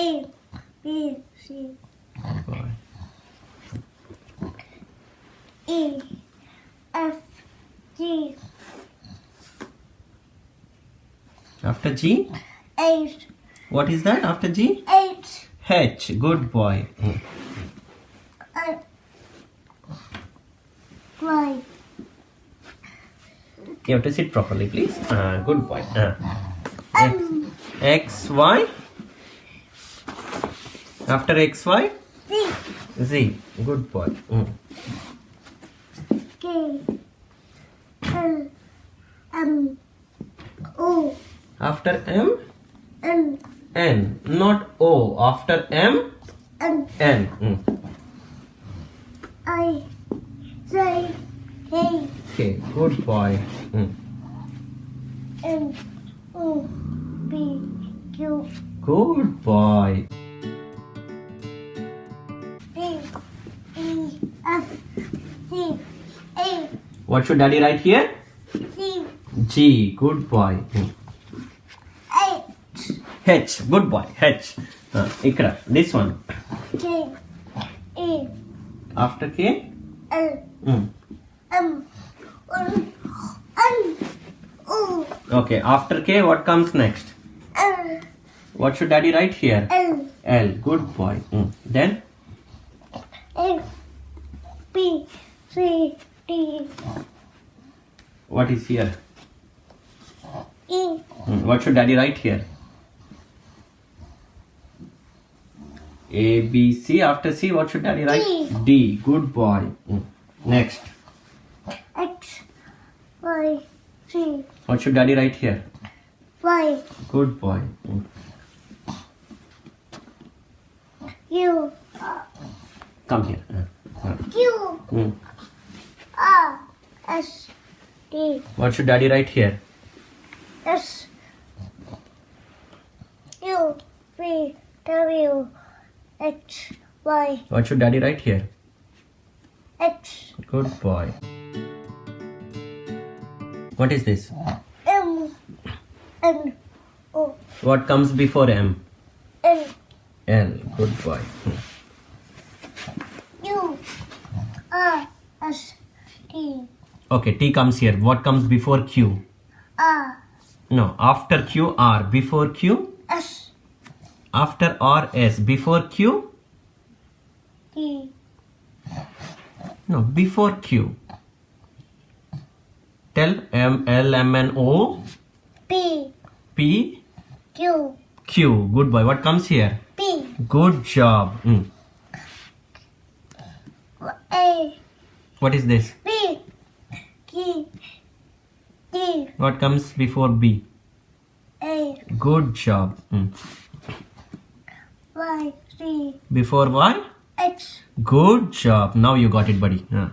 A, B, C. E, F, G, After G, H, what is that after G? H, H. Good boy. I, Y, You have to sit properly, please. Uh, good boy. Uh. M, X, Y. After X, Y, Z, Z. Good boy. Mm. K, L, M, O, After M, N, N. Not O. After M, N, N. Mm. I, J, K, Okay. Good boy. Mm. N, O, P, Q, Good boy. What should daddy write here? G. G. Good boy. H, H. Good boy. H. Uh, Ikra. This one. K, E, After K. L, Mm. M, N, N, O, Okay. After K, what comes next? L, What should daddy write here? L, L. Good boy. Mm. Then A, B, C, What is here? E, Mm. What should daddy write here? A, B, C. After C, what should daddy write? D. D. Good boy. Mm. Next. X, Y, Z, What should daddy write here? Y, Good boy. Mm. U, Come here. Q, Mm. R, S, D, What should daddy write here? S, U, V, W, X, Y, What should daddy write here? X, Good boy. What is this? M, N, O, What comes before M? L, L. Good boy. U, R, S, T, Okay, T comes here. What comes before Q? R, No, after Q, R. Before Q, S, after R, S. Before Q, T, no, before Q. Tell M, L, M, N, O, P, P, Q, Q. Good boy. What comes here? P, Good job. Mm. A, What is this? B, Q, D, What comes before B? A, Good job. Mm. Y, Z, Before Y? X, Good job. Now you got it, buddy. Huh.